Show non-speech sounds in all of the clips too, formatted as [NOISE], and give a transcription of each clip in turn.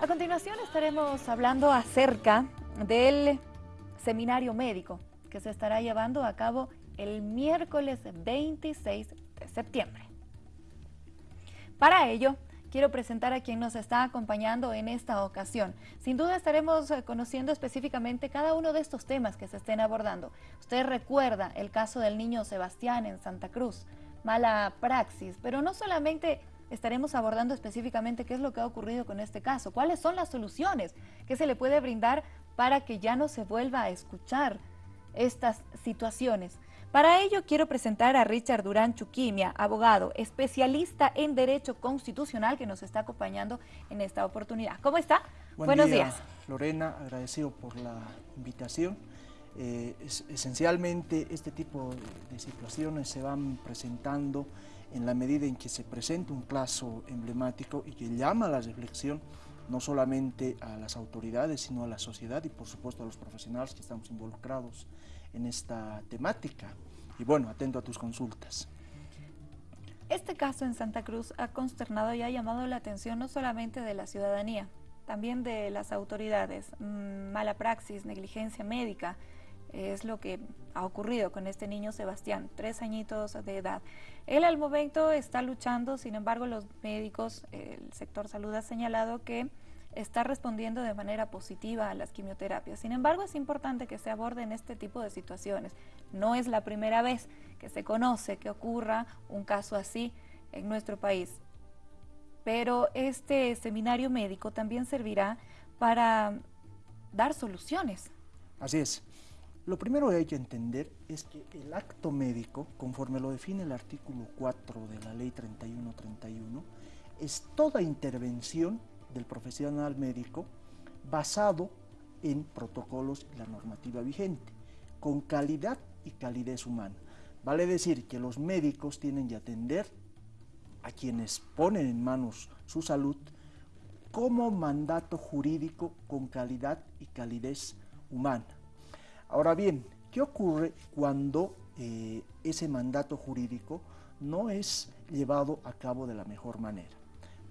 A continuación estaremos hablando acerca del seminario médico que se estará llevando a cabo el miércoles 26 de septiembre. Para ello, quiero presentar a quien nos está acompañando en esta ocasión. Sin duda estaremos eh, conociendo específicamente cada uno de estos temas que se estén abordando. Usted recuerda el caso del niño Sebastián en Santa Cruz, mala praxis, pero no solamente estaremos abordando específicamente qué es lo que ha ocurrido con este caso, cuáles son las soluciones que se le puede brindar para que ya no se vuelva a escuchar estas situaciones. Para ello quiero presentar a Richard Durán Chuquimia, abogado, especialista en Derecho Constitucional que nos está acompañando en esta oportunidad. ¿Cómo está? Buenos días. Lorena, agradecido por la invitación. Eh, esencialmente este tipo de situaciones se van presentando en la medida en que se presenta un caso emblemático y que llama a la reflexión no solamente a las autoridades, sino a la sociedad y por supuesto a los profesionales que estamos involucrados en esta temática. Y bueno, atento a tus consultas. Este caso en Santa Cruz ha consternado y ha llamado la atención no solamente de la ciudadanía, también de las autoridades. Mm, mala praxis, negligencia médica, es lo que ha ocurrido con este niño Sebastián, tres añitos de edad. Él al momento está luchando, sin embargo los médicos, el sector salud ha señalado que está respondiendo de manera positiva a las quimioterapias. Sin embargo, es importante que se aborden este tipo de situaciones. No es la primera vez que se conoce que ocurra un caso así en nuestro país. Pero este seminario médico también servirá para dar soluciones. Así es. Lo primero que hay que entender es que el acto médico, conforme lo define el artículo 4 de la ley 3131, es toda intervención del profesional médico basado en protocolos y la normativa vigente, con calidad y calidez humana. Vale decir que los médicos tienen que atender a quienes ponen en manos su salud como mandato jurídico con calidad y calidez humana. Ahora bien, ¿qué ocurre cuando eh, ese mandato jurídico no es llevado a cabo de la mejor manera?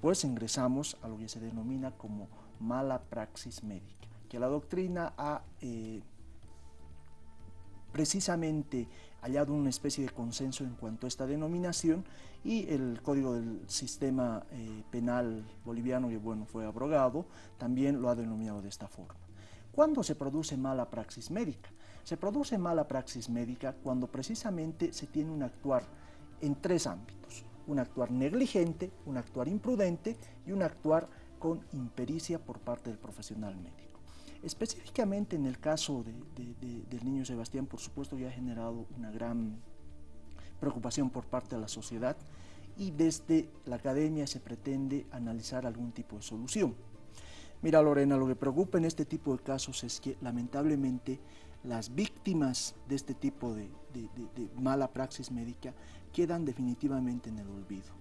pues ingresamos a lo que se denomina como mala praxis médica, que la doctrina ha eh, precisamente hallado una especie de consenso en cuanto a esta denominación y el Código del Sistema eh, Penal Boliviano, que bueno, fue abrogado, también lo ha denominado de esta forma. ¿Cuándo se produce mala praxis médica? Se produce mala praxis médica cuando precisamente se tiene un actuar en tres ámbitos un actuar negligente, un actuar imprudente y un actuar con impericia por parte del profesional médico. Específicamente en el caso del niño Sebastián, por supuesto, ya ha generado una gran preocupación por parte de la sociedad y desde la academia se pretende analizar algún tipo de solución. Mira Lorena, lo que preocupa en este tipo de casos es que lamentablemente las víctimas de este tipo de, mala praxis médica quedan definitivamente en el olvido.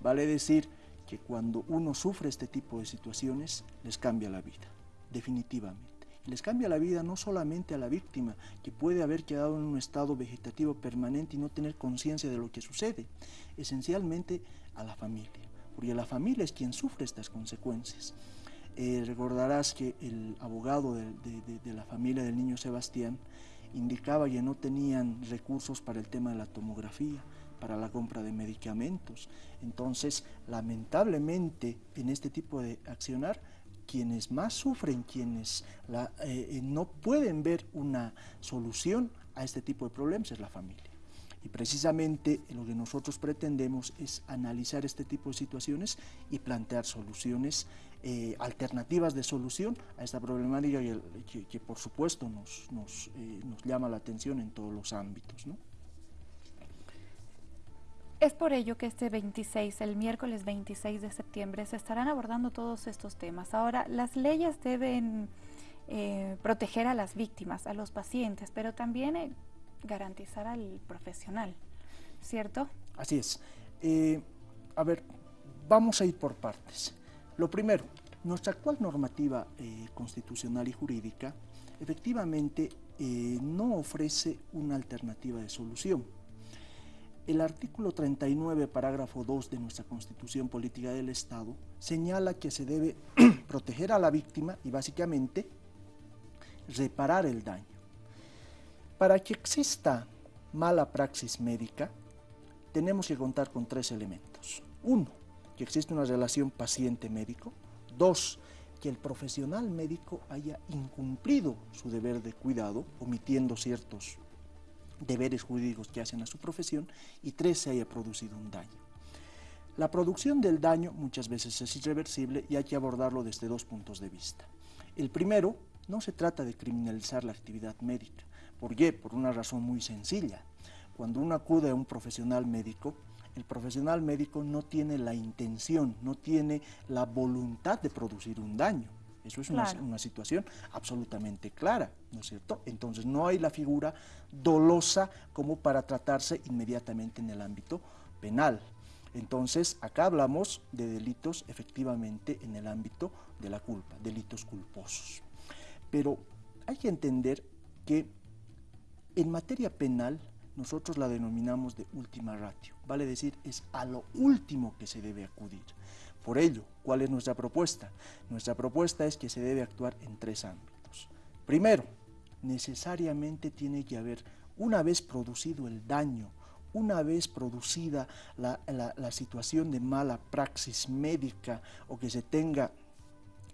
Vale decir que cuando uno sufre este tipo de situaciones, les cambia la vida, definitivamente. Les cambia la vida no solamente a la víctima, que puede haber quedado en un estado vegetativo permanente y no tener conciencia de lo que sucede, esencialmente a la familia, porque la familia es quien sufre estas consecuencias. Eh, recordarás que el abogado de, la familia del niño Sebastián indicaba que no tenían recursos para el tema de la tomografía, para la compra de medicamentos. Entonces, lamentablemente, en este tipo de accionar, quienes más sufren, quienes eh, eh, no pueden ver una solución a este tipo de problemas es la familia. Y precisamente lo que nosotros pretendemos es analizar este tipo de situaciones y plantear soluciones, eh, alternativas de solución a esta problemática que, por supuesto nos, eh, nos, llama la atención en todos los ámbitos. Es por ello que este 26, el miércoles 26 de septiembre, se estarán abordando todos estos temas. Ahora, las leyes deben eh, proteger a las víctimas, a los pacientes, pero también garantizar al profesional, ¿cierto? Así es. Eh, a ver, vamos a ir por partes. Lo primero, nuestra actual normativa eh, constitucional y jurídica efectivamente eh, no ofrece una alternativa de solución. El artículo 39, parágrafo 2 de nuestra Constitución Política del Estado señala que se debe [CLEARS THROAT] proteger a la víctima y básicamente reparar el daño. Para que exista mala praxis médica, tenemos que contar con tres elementos. Uno, que existe una relación paciente-médico. Dos, que el profesional médico haya incumplido su deber de cuidado, omitiendo ciertos deberes jurídicos que hacen a su profesión. Y tres, se haya producido un daño. La producción del daño muchas veces es irreversible y hay que abordarlo desde dos puntos de vista. El primero, no se trata de criminalizar la actividad médica. ¿Por qué? Por una razón muy sencilla. Cuando uno acude a un profesional médico, el profesional médico no tiene la intención, no tiene la voluntad de producir un daño. Eso es una, una, situación absolutamente clara, ¿no es cierto? Entonces no hay la figura dolosa como para tratarse inmediatamente en el ámbito penal. Entonces acá hablamos de delitos efectivamente en el ámbito de la culpa, delitos culposos. Pero hay que entender que en materia penal nosotros la denominamos de última ratio, vale decir, es a lo último que se debe acudir. Por ello, ¿cuál es nuestra propuesta? Nuestra propuesta es que se debe actuar en tres ámbitos. Primero, necesariamente tiene que haber, una vez producido el daño, una vez producida la, situación de mala praxis médica o que se tenga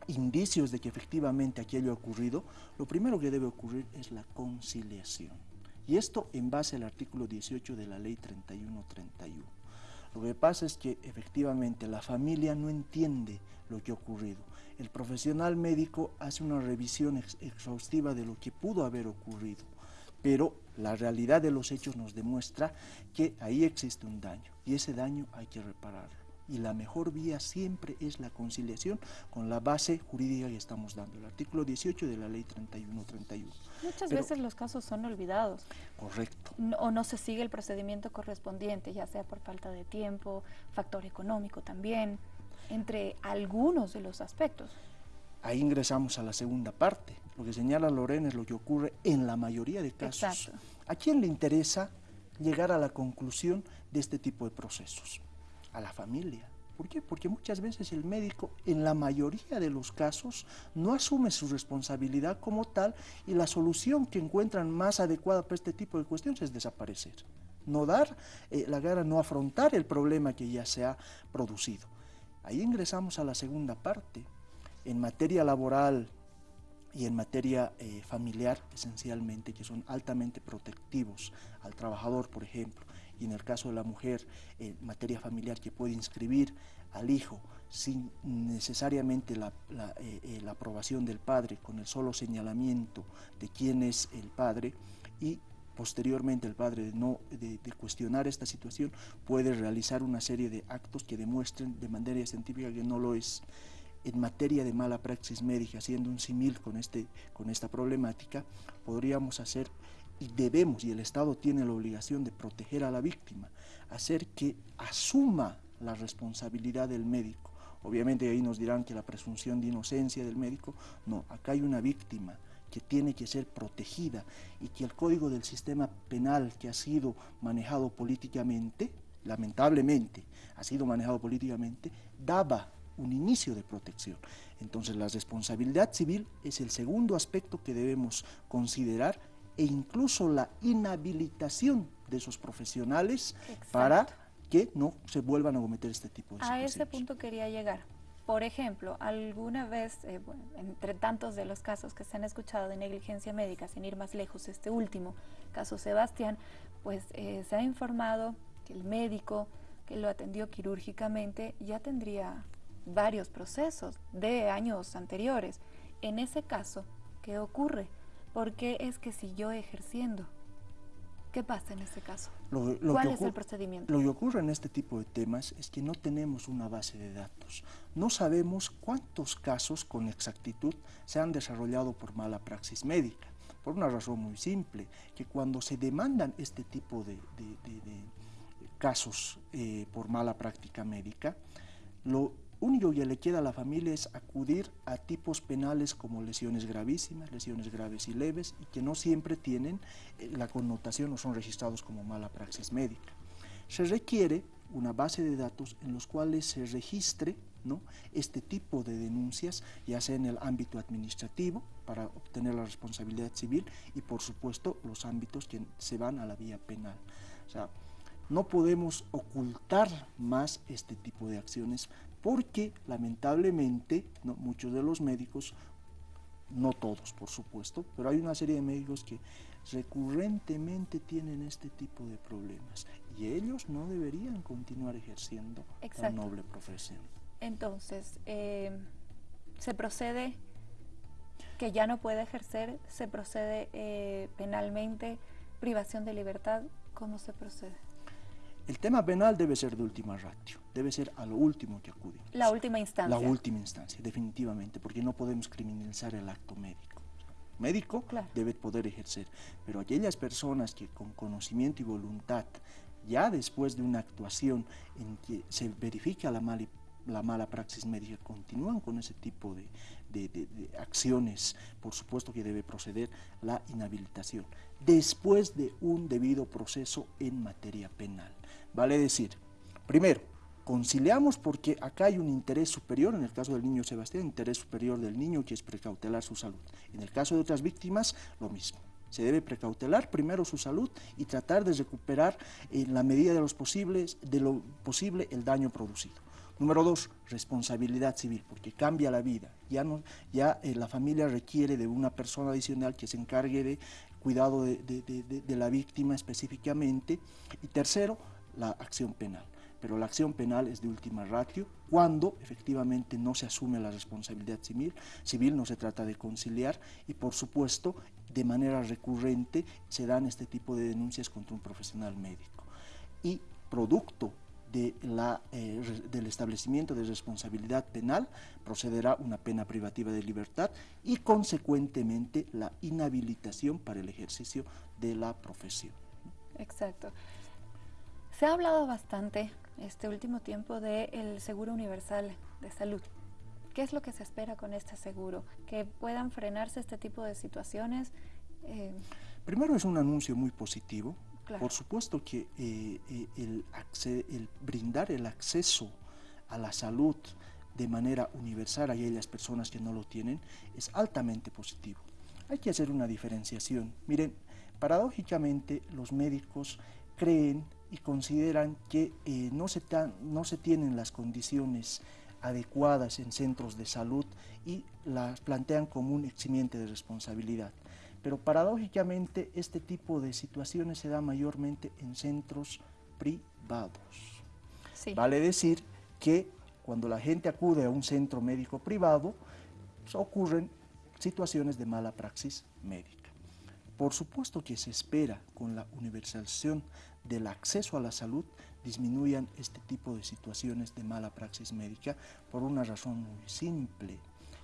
indicios de que efectivamente aquello ha ocurrido, lo primero que debe ocurrir es la conciliación. Y esto en base al artículo 18 de la ley 3131. Lo que pasa es que efectivamente la familia no entiende lo que ha ocurrido. El profesional médico hace una revisión exhaustiva de lo que pudo haber ocurrido, pero la realidad de los hechos nos demuestra que ahí existe un daño y ese daño hay que repararlo y la mejor vía siempre es la conciliación con la base jurídica que estamos dando, el artículo 18 de la ley 3131. Muchas veces los casos son olvidados. Correcto. o no se sigue el procedimiento correspondiente, ya sea por falta de tiempo, factor económico también, entre algunos de los aspectos. Ahí ingresamos a la segunda parte. Lo que señala Lorena es lo que ocurre en la mayoría de casos. Exacto. ¿A quién le interesa llegar a la conclusión de este tipo de procesos? A la familia. ¿Por qué? Porque muchas veces el médico, en la mayoría de los casos, no asume su responsabilidad como tal y la solución que encuentran más adecuada para este tipo de cuestiones es desaparecer. No dar eh, la cara, no afrontar el problema que ya se ha producido. Ahí ingresamos a la segunda parte. En materia laboral y en materia eh, familiar, esencialmente, que son altamente protectivos al trabajador, por ejemplo, y en el caso de la mujer, en materia familiar, que puede inscribir al hijo sin necesariamente la, eh, eh, la, aprobación del padre, con el solo señalamiento de quién es el padre, y posteriormente el padre de, no, de, cuestionar esta situación puede realizar una serie de actos que demuestren de manera científica que no lo es. En materia de mala praxis médica, haciendo un simil con, este, con esta problemática, podríamos hacer y debemos, y el Estado tiene la obligación de proteger a la víctima, hacer que asuma la responsabilidad del médico. Obviamente ahí nos dirán que la presunción de inocencia del médico, no, acá hay una víctima que tiene que ser protegida y que el código del sistema penal que ha sido manejado políticamente, lamentablemente ha sido manejado políticamente, daba un inicio de protección. Entonces la responsabilidad civil es el segundo aspecto que debemos considerar e incluso la inhabilitación de esos profesionales para que no se vuelvan a cometer este tipo de A ese punto quería llegar. Por ejemplo, alguna vez, eh, entre tantos de los casos que se han escuchado de negligencia médica, sin ir más lejos, este último caso Sebastián, pues eh, se ha informado que el médico que lo atendió quirúrgicamente ya tendría varios procesos de años anteriores. En ese caso, ¿qué ocurre? ¿Por qué es que siguió ejerciendo? ¿Qué pasa en este caso? ¿Cuál es el procedimiento? Lo que ocurre en este tipo de temas es que no tenemos una base de datos. No sabemos cuántos casos con exactitud se han desarrollado por mala praxis médica. Por una razón muy simple, que cuando se demandan este tipo de, casos eh, por mala práctica médica, lo único que le queda a la familia es acudir a tipos penales como lesiones gravísimas, lesiones graves y leves, y que no siempre tienen eh, la connotación o son registrados como mala praxis médica. Se requiere una base de datos en los cuales se registre ¿no? este tipo de denuncias, ya sea en el ámbito administrativo, para obtener la responsabilidad civil, y por supuesto los ámbitos que se van a la vía penal. O sea, no podemos ocultar más este tipo de acciones porque lamentablemente ¿no? muchos de los médicos, no todos por supuesto, pero hay una serie de médicos que recurrentemente tienen este tipo de problemas y ellos no deberían continuar ejerciendo la noble profesión. Entonces, eh, se procede que ya no puede ejercer, se procede eh, penalmente, privación de libertad, ¿cómo se procede? El tema penal debe ser de última ratio, debe ser a lo último que acudimos. La última instancia. La última instancia, definitivamente, porque no podemos criminalizar el acto médico. médico debe poder ejercer, pero aquellas personas que con conocimiento y voluntad, ya después de una actuación en que se verifica la mala, la mala praxis médica, continúan con ese tipo de, de, acciones, por supuesto que debe proceder la inhabilitación, después de un debido proceso en materia penal. Vale decir, primero, conciliamos porque acá hay un interés superior, en el caso del niño Sebastián, interés superior del niño que es precautelar su salud. En el caso de otras víctimas, lo mismo. Se debe precautelar primero su salud y tratar de recuperar en la medida de, los posibles, de lo posible el daño producido. Número dos, responsabilidad civil, porque cambia la vida. Ya, no, ya eh, la familia requiere de una persona adicional que se encargue de cuidado de, de la víctima específicamente. Y tercero, la acción penal. Pero la acción penal es de última ratio cuando efectivamente no se asume la responsabilidad civil, civil no se trata de conciliar y por supuesto de manera recurrente se dan este tipo de denuncias contra un profesional médico. Y producto de la, eh, del establecimiento de responsabilidad penal procederá una pena privativa de libertad y consecuentemente la inhabilitación para el ejercicio de la profesión. Exacto. Se ha hablado bastante este último tiempo del seguro universal de salud. ¿Qué es lo que se espera con este seguro? ¿Que puedan frenarse este tipo de situaciones? Eh, Primero es un anuncio muy positivo. Por supuesto que eh, eh, el, el, brindar el acceso a la salud de manera universal a aquellas personas que no lo tienen es altamente positivo. Hay que hacer una diferenciación. Miren, paradójicamente los médicos creen y consideran que eh, no, se no se tienen las condiciones adecuadas en centros de salud y las plantean como un eximiente de responsabilidad. Pero paradójicamente este tipo de situaciones se da mayormente en centros privados. Vale decir que cuando la gente acude a un centro médico privado, pues, ocurren situaciones de mala praxis médica. Por supuesto que se espera con la universalización del acceso a la salud disminuyan este tipo de situaciones de mala praxis médica por una razón muy simple,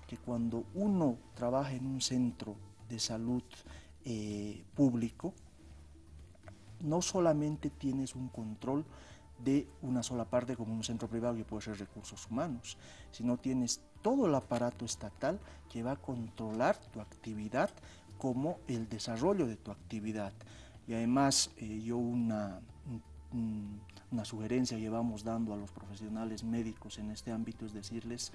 que cuando uno trabaja en un centro de salud eh, público, no solamente tienes un control de una sola parte como un centro privado que puede ser recursos humanos, sino tienes todo el aparato estatal que va a controlar tu actividad como el desarrollo de tu actividad. Y además eh, yo una, una sugerencia que vamos dando a los profesionales médicos en este ámbito es decirles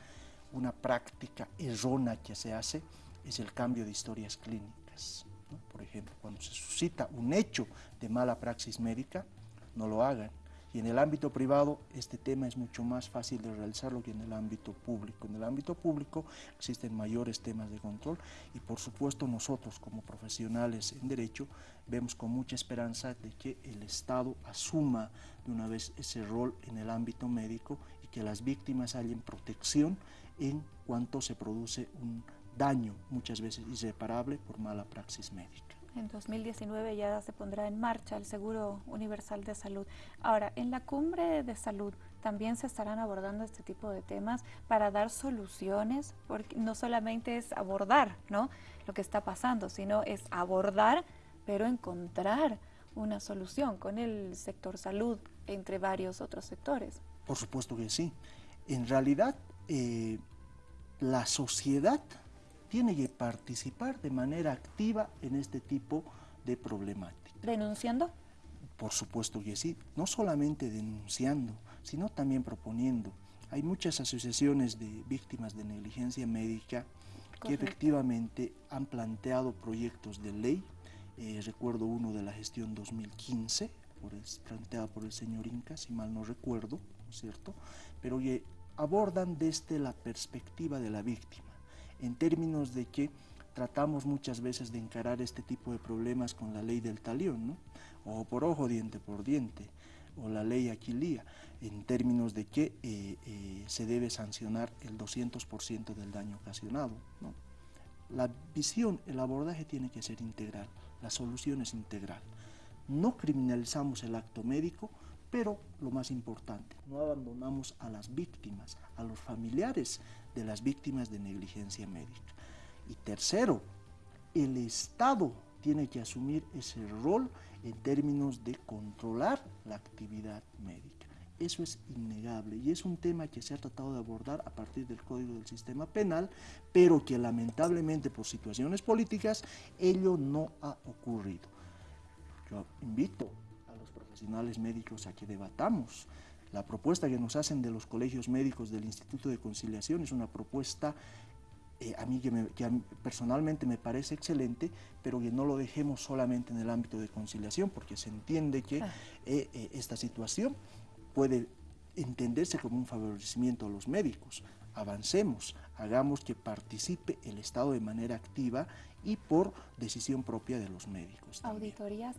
una práctica errónea que se hace es el cambio de historias clínicas. Por ejemplo, cuando se suscita un hecho de mala praxis médica, no lo hagan. Y en el ámbito privado este tema es mucho más fácil de realizarlo que en el ámbito público. En el ámbito público existen mayores temas de control y por supuesto nosotros como profesionales en derecho vemos con mucha esperanza de que el Estado asuma de una vez ese rol en el ámbito médico y que las víctimas hayan protección en cuanto se produce un daño muchas veces irreparable por mala praxis médica. En 2019 ya se pondrá en marcha el Seguro Universal de Salud. Ahora, en la cumbre de salud también se estarán abordando este tipo de temas para dar soluciones, porque no solamente es abordar ¿no? lo que está pasando, sino es abordar, pero encontrar una solución con el sector salud, entre varios otros sectores. Por supuesto que sí. En realidad, eh, la sociedad tiene que participar de manera activa en este tipo de problemática. ¿Denunciando? Por supuesto que sí, no solamente denunciando, sino también proponiendo. hay muchas asociaciones de víctimas de negligencia médica que efectivamente han planteado proyectos de ley. Eh, recuerdo uno de la gestión 2015, por planteado por el señor Inca, si mal no recuerdo, cierto? Pero que abordan desde la perspectiva de la víctima, en términos de que tratamos muchas veces de encarar este tipo de problemas con la ley del talión, ¿no? ojo por ojo, diente por diente, o la ley Aquilía, en términos de que eh, eh, se debe sancionar el 200% del daño ocasionado. ¿no? La visión, el abordaje tiene que ser integral, la solución es integral. No criminalizamos el acto médico, pero lo más importante, no abandonamos a las víctimas, a los familiares de las víctimas de negligencia médica. Y tercero, el Estado tiene que asumir ese rol en términos de controlar la actividad médica. Eso es innegable y es un tema que se ha tratado de abordar a partir del Código del Sistema Penal, pero que lamentablemente por situaciones políticas ello no ha ocurrido. Yo invito a los profesionales médicos a que debatamos. La propuesta que nos hacen de los colegios médicos del Instituto de Conciliación es una propuesta eh, a mí que, personalmente me parece excelente, pero que no lo dejemos solamente en el ámbito de conciliación, porque se entiende que eh, eh, esta situación puede entenderse como un favorecimiento a los médicos. Avancemos, hagamos que participe el Estado de manera activa y por decisión propia de los médicos. Auditorías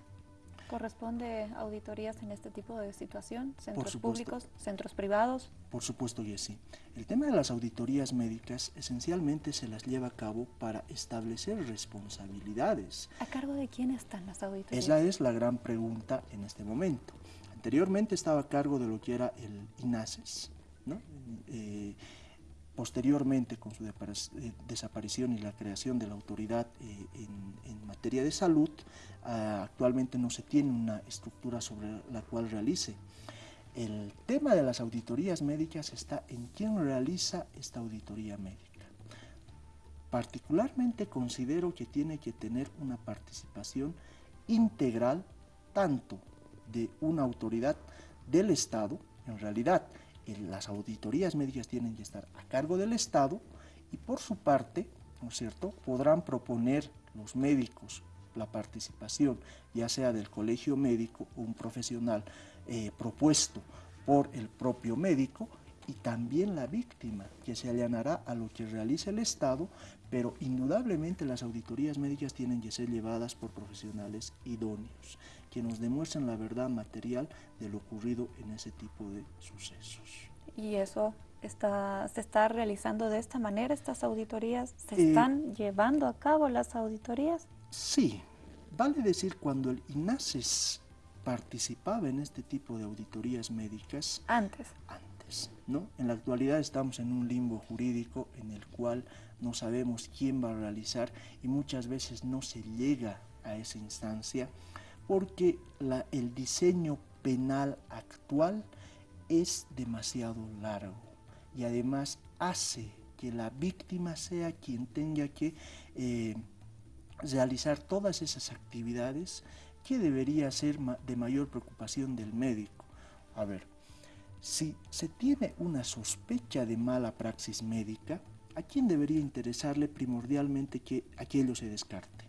¿Corresponde auditorías en este tipo de situación? ¿Centros públicos, centros privados? Por supuesto que sí. El tema de las auditorías médicas esencialmente se las lleva a cabo para establecer responsabilidades. ¿A cargo de quién están las auditorías? Esa es la gran pregunta en este momento. Anteriormente estaba a cargo de lo que era el INASES, ¿no? Eh, Posteriormente, con su eh, desaparición y la creación de la autoridad eh, en, materia de salud, ah, actualmente no se tiene una estructura sobre la cual realice. El tema de las auditorías médicas está en quién realiza esta auditoría médica. Particularmente considero que tiene que tener una participación integral tanto de una autoridad del Estado, en realidad las auditorías médicas tienen que estar a cargo del Estado y por su parte, ¿no es cierto?, podrán proponer los médicos la participación, ya sea del colegio médico o un profesional eh, propuesto por el propio médico y también la víctima, que se allanará a lo que realice el Estado, pero indudablemente las auditorías médicas tienen que ser llevadas por profesionales idóneos, que nos demuestren la verdad material de lo ocurrido en ese tipo de sucesos. ¿Y eso está, se está realizando de esta manera, estas auditorías? ¿Se eh, están llevando a cabo las auditorías? Sí, vale decir cuando el INASES participaba en este tipo de auditorías médicas. Antes. Antes, ¿no? En la actualidad estamos en un limbo jurídico en el cual no sabemos quién va a realizar y muchas veces no se llega a esa instancia porque el diseño penal actual es demasiado largo y además hace que la víctima sea quien tenga que eh, realizar todas esas actividades que debería ser de mayor preocupación del médico. A ver, si se tiene una sospecha de mala praxis médica, ¿a quién debería interesarle primordialmente que aquello se descarte?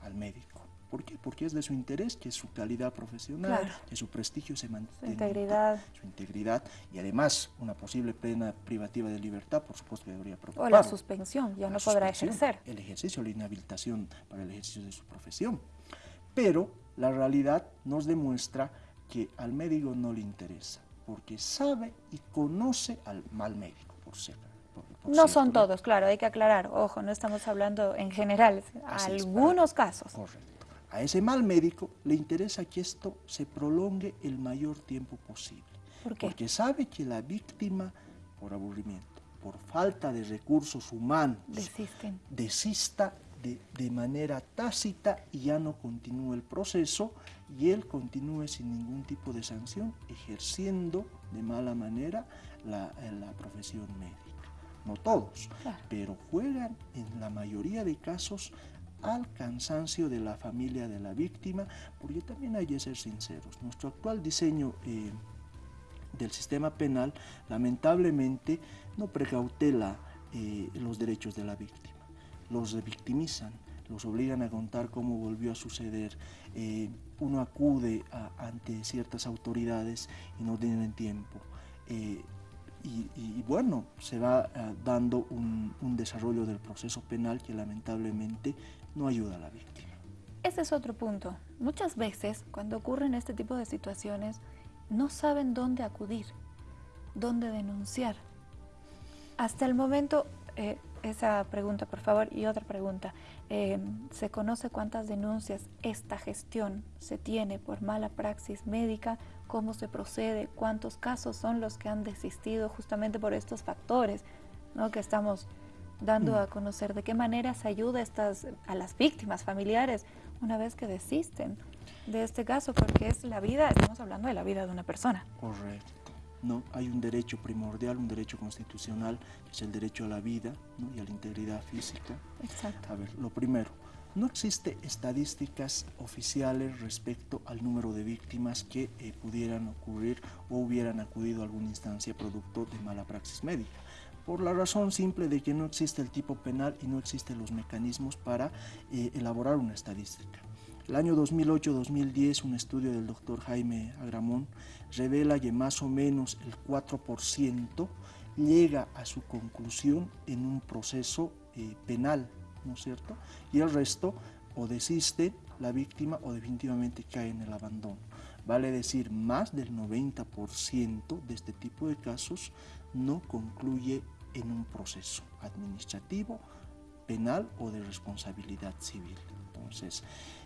Al médico. ¿Por qué? Porque es de su interés que su calidad profesional, que su prestigio se mantenga. Su integridad. Su integridad y además una posible pena privativa de libertad, por supuesto que debería preocupar. O la suspensión, ya no podrá ejercer. El ejercicio, la inhabilitación para el ejercicio de su profesión. Pero la realidad nos demuestra que al médico no le interesa, porque sabe y conoce al mal médico, por ser. no son todos, claro, hay que aclarar. Ojo, no estamos hablando en general, algunos casos. Correcto. A ese mal médico le interesa que esto se prolongue el mayor tiempo posible. Porque sabe que la víctima, por aburrimiento, por falta de recursos humanos, desista de, de, manera tácita y ya no continúe el proceso y él continúe sin ningún tipo de sanción, ejerciendo de mala manera la, la profesión médica. No todos, pero juegan en la mayoría de casos al cansancio de la familia de la víctima, porque también hay que ser sinceros, nuestro actual diseño eh, del sistema penal lamentablemente no precautela eh, los derechos de la víctima, los revictimizan, los obligan a contar cómo volvió a suceder. Eh, uno acude ante ciertas autoridades y no tienen tiempo. Eh, y, bueno, se va dando un, un desarrollo del proceso penal que lamentablemente no ayuda a la víctima. Ese es otro punto. Muchas veces, cuando ocurren este tipo de situaciones, no saben dónde acudir, dónde denunciar. Hasta el momento, eh, esa pregunta, por favor, y otra pregunta. Eh, ¿Se conoce cuántas denuncias esta gestión se tiene por mala praxis médica? ¿Cómo se procede? ¿Cuántos casos son los que han desistido justamente por estos factores ¿no? que estamos dando mm. a conocer? ¿De qué manera se ayuda a, estas, a las víctimas familiares una vez que desisten? de este caso, porque es la vida, estamos hablando de la vida de una persona. Correcto. ¿No? Hay un derecho primordial, un derecho constitucional, que es el derecho a la vida y a la integridad física. Exacto. A ver, lo primero, no existe estadísticas oficiales respecto al número de víctimas que eh, pudieran ocurrir o hubieran acudido a alguna instancia producto de mala praxis médica por la razón simple de que no existe el tipo penal y no existen los mecanismos para eh, elaborar una estadística. El año 2008-2010, un estudio del doctor Jaime Agramón revela que más o menos el 4% llega a su conclusión en un proceso eh, penal, ¿no es cierto? Y el resto o desiste la víctima o definitivamente cae en el abandono. Vale decir, más del 90% de este tipo de casos no concluye en un proceso administrativo, penal o de responsabilidad civil. Entonces,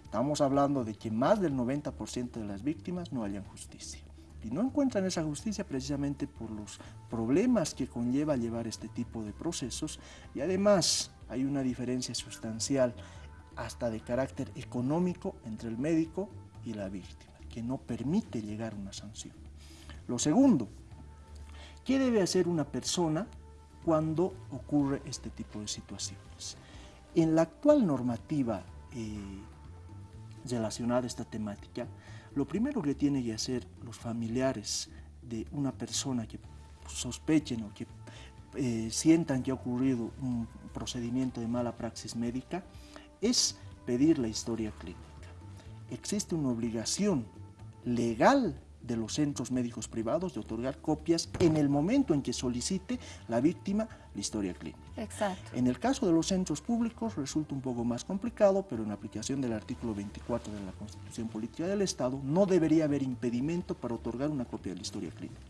Estamos hablando de que más del 90% de las víctimas no hayan justicia. Y no encuentran esa justicia precisamente por los problemas que conlleva llevar este tipo de procesos y además hay una diferencia sustancial hasta de carácter económico entre el médico y la víctima, que no permite llegar a una sanción. Lo segundo, ¿qué debe hacer una persona cuando ocurre este tipo de situaciones? En la actual normativa eh, relacionada a esta temática, lo primero que tienen que hacer los familiares de una persona que sospechen o que eh, sientan que ha ocurrido un procedimiento de mala praxis médica es pedir la historia clínica. Existe una obligación legal de los centros médicos privados de otorgar copias en el momento en que solicite la víctima la historia clínica. Exacto. En el caso de los centros públicos resulta un poco más complicado, pero en aplicación del artículo 24 de la Constitución Política del Estado no debería haber impedimento para otorgar una copia de la historia clínica.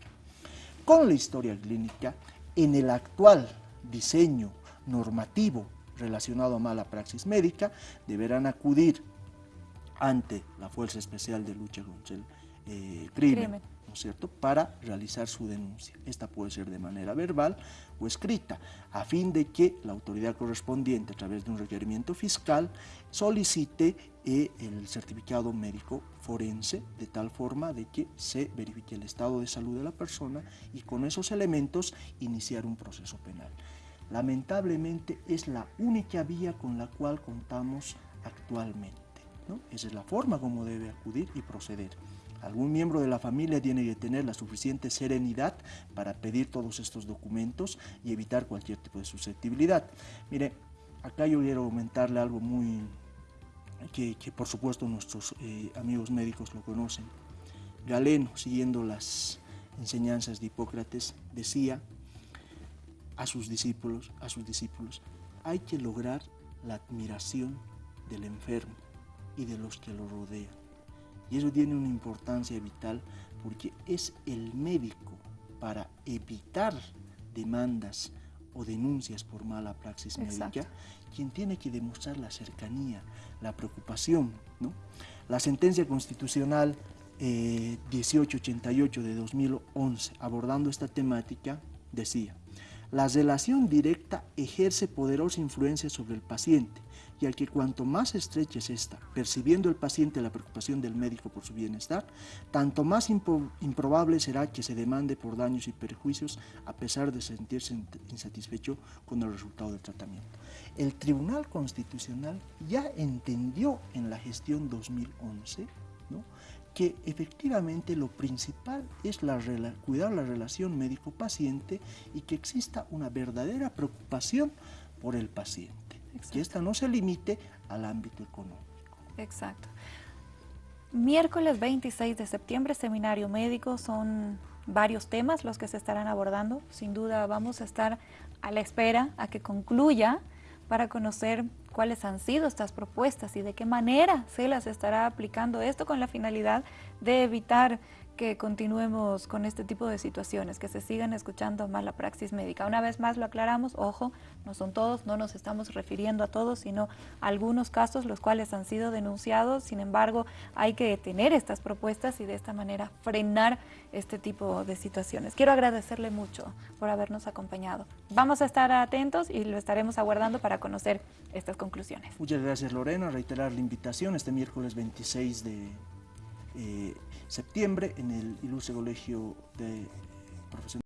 Con la historia clínica, en el actual diseño normativo relacionado a mala praxis médica, deberán acudir ante la Fuerza Especial de Lucha contra el eh, crimen, ¿no es cierto?, para realizar su denuncia. Esta puede ser de manera verbal o escrita, a fin de que la autoridad correspondiente, a través de un requerimiento fiscal, solicite eh, el certificado médico forense, de tal forma de que se verifique el estado de salud de la persona y con esos elementos iniciar un proceso penal. Lamentablemente es la única vía con la cual contamos actualmente. ¿no? Esa es la forma como debe acudir y proceder. Algún miembro de la familia tiene que tener la suficiente serenidad para pedir todos estos documentos y evitar cualquier tipo de susceptibilidad. Mire, acá yo quiero comentarle algo muy que, por supuesto nuestros eh, amigos médicos lo conocen. Galeno, siguiendo las enseñanzas de Hipócrates, decía a sus discípulos, a sus discípulos, hay que lograr la admiración del enfermo y de los que lo rodean. Y eso tiene una importancia vital porque es el médico para evitar demandas o denuncias por mala praxis médica quien tiene que demostrar la cercanía, la preocupación. ¿no? La sentencia constitucional 1888 eh, de 2011 abordando esta temática decía la relación directa ejerce poderosa influencia sobre el paciente, ya que cuanto más estrecha es esta, percibiendo el paciente la preocupación del médico por su bienestar, tanto más improbable será que se demande por daños y perjuicios a pesar de sentirse insatisfecho con el resultado del tratamiento. El Tribunal Constitucional ya entendió en la gestión 2011 que efectivamente lo principal es la, cuidar la relación médico-paciente y que exista una verdadera preocupación por el paciente, que esta no se limite al ámbito económico. Exacto. Miércoles 26 de septiembre, seminario médico, son varios temas los que se estarán abordando. Sin duda vamos a estar a la espera a que concluya para conocer cuáles han sido estas propuestas y de qué manera se las estará aplicando esto con la finalidad de evitar que continuemos con este tipo de situaciones, que se sigan escuchando más la praxis médica. Una vez más lo aclaramos, ojo, no son todos, no nos estamos refiriendo a todos, sino a algunos casos los cuales han sido denunciados, sin embargo hay que tener estas propuestas y de esta manera frenar este tipo de situaciones. Quiero agradecerle mucho por habernos acompañado. Vamos a estar atentos y lo estaremos aguardando para conocer estas conclusiones. Muchas gracias Lorena, reiterar la invitación este miércoles 26 de eh, septiembre en el Ilustre Colegio de Profesionales.